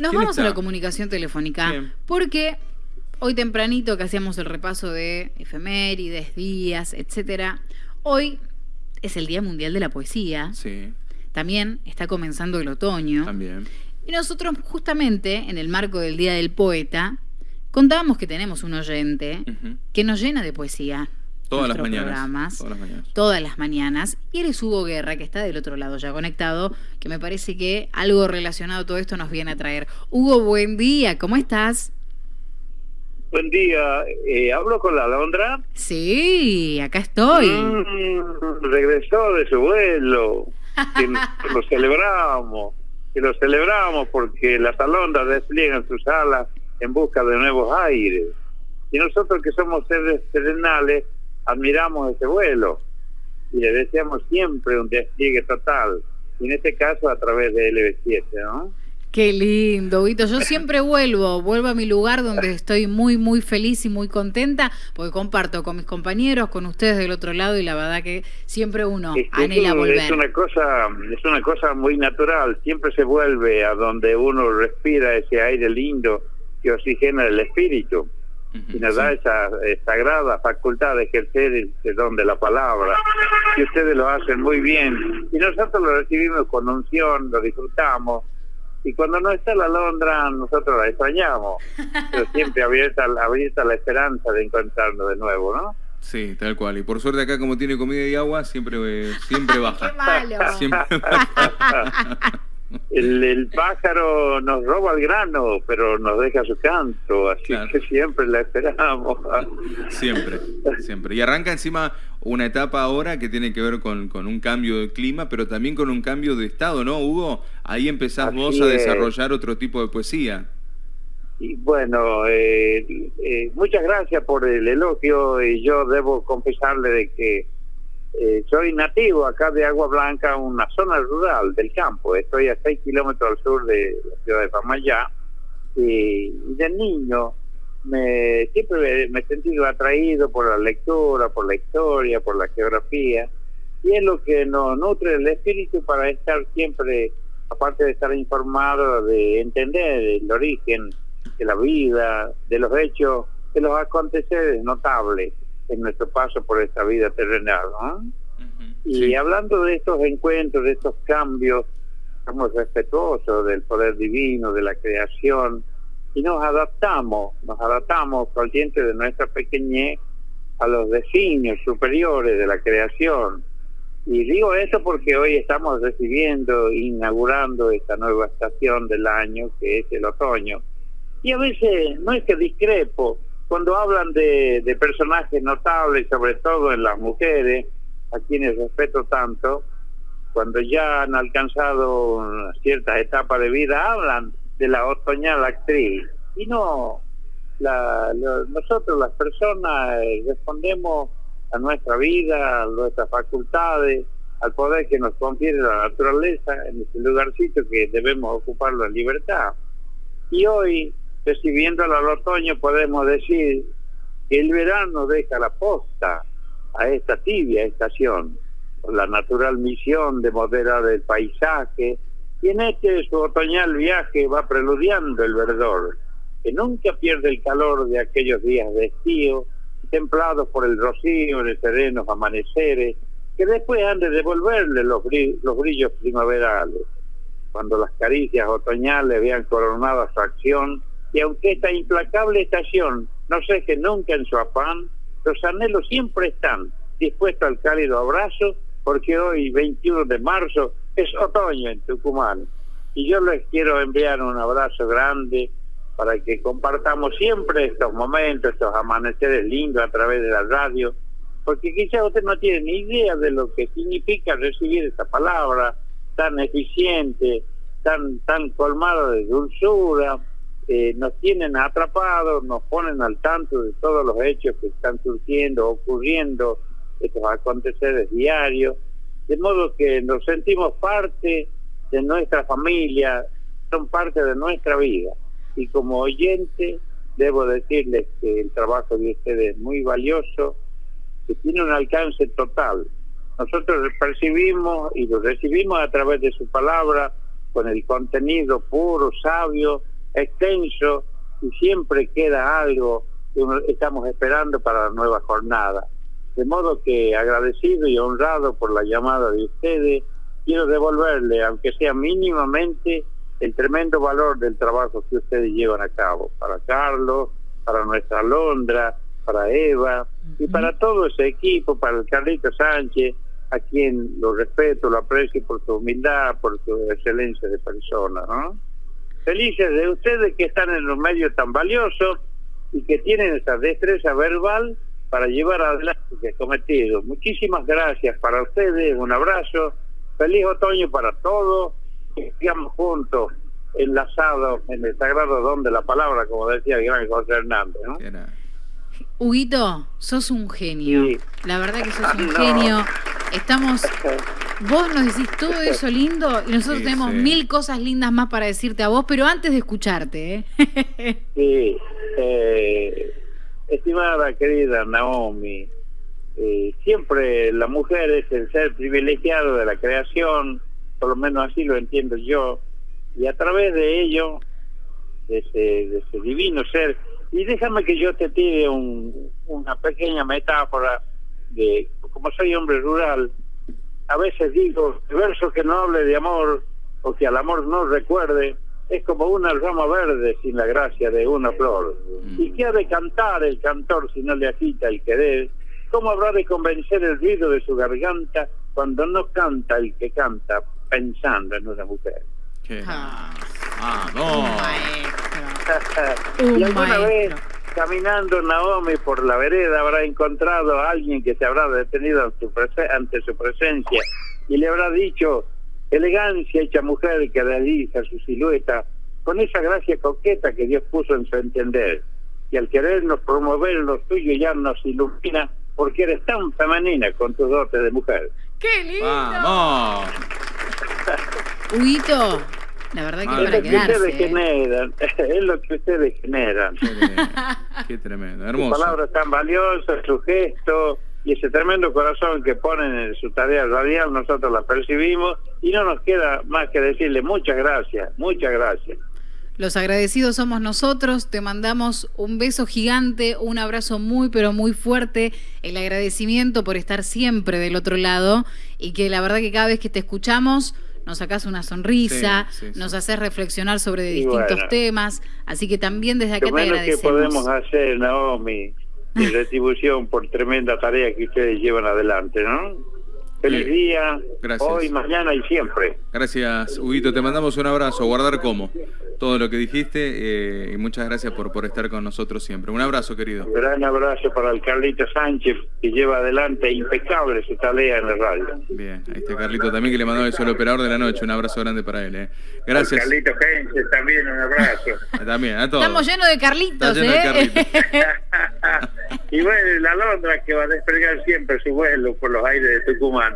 Nos ¿Quién vamos a la comunicación telefónica Bien. porque hoy tempranito que hacíamos el repaso de efemérides, días, etcétera, hoy es el Día Mundial de la Poesía. Sí, También está comenzando el otoño. también. Y nosotros justamente en el marco del Día del Poeta contábamos que tenemos un oyente que nos llena de poesía. Todas las mañanas. programas. Todas las mañanas. todas las mañanas. Y él es Hugo Guerra, que está del otro lado ya conectado, que me parece que algo relacionado a todo esto nos viene a traer. Hugo, buen día, ¿cómo estás? Buen día, eh, hablo con la Alondra. Sí, acá estoy. Mm, regresó de su vuelo, que lo celebramos, que lo celebramos porque las alondras despliegan sus alas en busca de nuevos aires. Y nosotros que somos seres terrenales, admiramos ese vuelo y le deseamos siempre un despliegue total. Y en este caso a través de LB7, ¿no? Qué lindo, Huguito. Yo siempre vuelvo, vuelvo a mi lugar donde estoy muy, muy feliz y muy contenta, porque comparto con mis compañeros, con ustedes del otro lado, y la verdad que siempre uno Es que anhela volver. Es una cosa, es una cosa muy natural. Siempre se vuelve a donde uno respira ese aire lindo que oxigena el espíritu Y nos da esa eh, sagrada facultad de ejercer el don de la palabra. Y ustedes lo hacen muy bien. Y nosotros lo recibimos con unción, lo disfrutamos. Y cuando no está la Londra, nosotros la extrañamos. Pero siempre abierta, abierta la esperanza de encontrarnos de nuevo, ¿no? Sí, tal cual. Y por suerte acá como tiene comida y agua, siempre, eh, siempre baja. Qué malo. Siempre El, el pájaro nos roba el grano, pero nos deja su canto, así Claro. que siempre la esperamos. Siempre, siempre. Y arranca encima una etapa ahora que tiene que ver con, con un cambio de clima, pero también con un cambio de estado, ¿no, Hugo? Ahí empezás Así vos a es. desarrollar otro tipo de poesía. Y bueno, eh, eh, muchas gracias por el elogio y yo debo confesarle de que eh, soy nativo acá de Agua Blanca, una zona rural del campo. Estoy a 6 kilómetros al sur de la ciudad de Pamayá y, de niño me siempre me he sentido atraído por la lectura, por la historia, por la geografía. Y es lo que nos nutre el espíritu para estar siempre, aparte de estar informado, de entender el origen de la vida, de los hechos, de los aconteceres notables en nuestro paso por esta vida terrenal. ¿no? Ujú, Y sí. hablando de estos encuentros, de estos cambios, somos respetuosos del poder divino, de la creación, y nos adaptamos, nos adaptamos conscientes de nuestra pequeñez a los designios superiores de la creación. Y digo eso porque hoy estamos recibiendo, inaugurando esta nueva estación del año, que es el otoño. Y a veces no es que discrepo, cuando hablan de, personajes notables, sobre todo en las mujeres, a quienes respeto tanto, cuando ya han alcanzado una cierta etapa de vida, hablan de la otoñal actriz. Y no, la- nosotros las personas eh, respondemos a nuestra vida, a nuestras facultades, al poder que nos confiere la naturaleza en ese lugarcito que debemos ocuparlo en libertad. Y hoy, recibiendo al otoño, podemos decir que el verano deja la posta a esta tibia estación, con la natural misión de moderar el paisaje, y en este su otoñal viaje va preludiando el verdor, que nunca pierde el calor de aquellos días de estío, templados por el rocío de serenos amaneceres, que después han de devolverle los, los brillos primaverales. Cuando las caricias otoñales vean coronada su acción, y aunque esta implacable estación no ceje nunca en su afán, los anhelos siempre están dispuestos al cálido abrazo, porque hoy, 21 de marzo, es otoño en Tucumán. Y yo les quiero enviar un abrazo grande para que compartamos siempre estos momentos, estos amaneceres lindos a través de la radio, porque quizás usted no tiene ni idea de lo que significa recibir esta palabra tan eficiente, tan tan colmado de dulzura, eh, nos tienen atrapados, nos ponen al tanto de todos los hechos que están surgiendo, ocurriendo, estos aconteceres diarios, de modo que nos sentimos parte de nuestra familia, son parte de nuestra vida. Y como oyente, debo decirles que el trabajo de ustedes es muy valioso, que tiene un alcance total. Nosotros percibimos y lo recibimos a través de su palabra con el contenido puro, sabio, extenso, y siempre queda algo que estamos esperando para la nueva jornada. De modo que agradecido y honrado por la llamada de ustedes, quiero devolverle, aunque sea mínimamente, el tremendo valor del trabajo que ustedes llevan a cabo. Para Carlos, para nuestra Londra, para Eva y para todo ese equipo, para el Carlito Sánchez, a quien lo respeto, lo aprecio por su humildad, por su excelencia de persona. ¿no? Felices de ustedes que están en los medios tan valiosos y que tienen esa destreza verbal para llevar adelante el cometido. Muchísimas gracias para ustedes, un abrazo, feliz otoño para todos, que sigamos juntos, enlazados en el sagrado don de la palabra, como decía el gran José Hernández. ¿no? Huguito, sos un genio. La verdad que sos un genio. Estamos. Vos nos decís todo eso lindo y nosotros tenemos mil cosas lindas más para decirte a vos, pero antes de escucharte. ¿eh? sí. Eh, estimada querida Naomi, eh, siempre la mujer es el ser privilegiado de la creación, por lo menos así lo entiendo yo, y a través de ello, de ese, de ese divino ser, y déjame que yo te tire un, una pequeña metáfora de, como soy hombre rural, a veces digo, el verso que no hable de amor o que al amor no recuerde, es como una rama verde sin la gracia de una flor. Mm. ¿Y qué ha de cantar el cantor si no le agita el querer? ¿Cómo habrá de convencer el ruido de su garganta cuando no canta el que canta pensando en una mujer? Ah, ah, no. y alguna vez caminando Naomi por la vereda habrá encontrado a alguien que se habrá detenido ante su presencia y le habrá dicho elegancia hecha mujer que realiza su silueta con esa gracia coqueta que Dios puso en su entender. Y al querernos promover lo suyo ya nos ilumina porque eres tan femenina con tu dote de mujer. ¡Qué lindo! ¡Vamos! Huguito, la verdad que para es lo que ustedes ¿eh? generan, es lo que ustedes generan. Qué tremendo, hermoso. Su palabra tan valiosa, su gesto y ese tremendo corazón que ponen en su tarea radial, nosotros la percibimos y no nos queda más que decirle muchas gracias, muchas gracias. Los agradecidos somos nosotros, te mandamos un beso gigante, un abrazo muy pero muy fuerte, el agradecimiento por estar siempre del otro lado y que la verdad que cada vez que te escuchamos nos sacas una sonrisa, nos haces reflexionar sobre distintos temas, así que también desde acá te agradecemos. ¿Qué podemos hacer, Naomi, en retribución por tremenda tarea que ustedes llevan adelante, ¿no? Feliz día, hoy, mañana y siempre. Gracias, Huguito. Te mandamos un abrazo. Guardar como todo lo que dijiste eh, y muchas gracias por, por estar con nosotros siempre. Un abrazo, querido. Un gran abrazo para el Carlito Sánchez, que lleva adelante impecable su tarea en la radio. Bien, ahí está Carlito también, que le mandó eso al operador de la noche. Un abrazo grande para él. Eh. Gracias. Carlito Sánchez también, un abrazo. también, a todos. Estamos llenos de Carlitos, lleno ¿eh? De Carlitos. y bueno, la Londra que va a desplegar siempre su vuelo por los aires de Tucumán.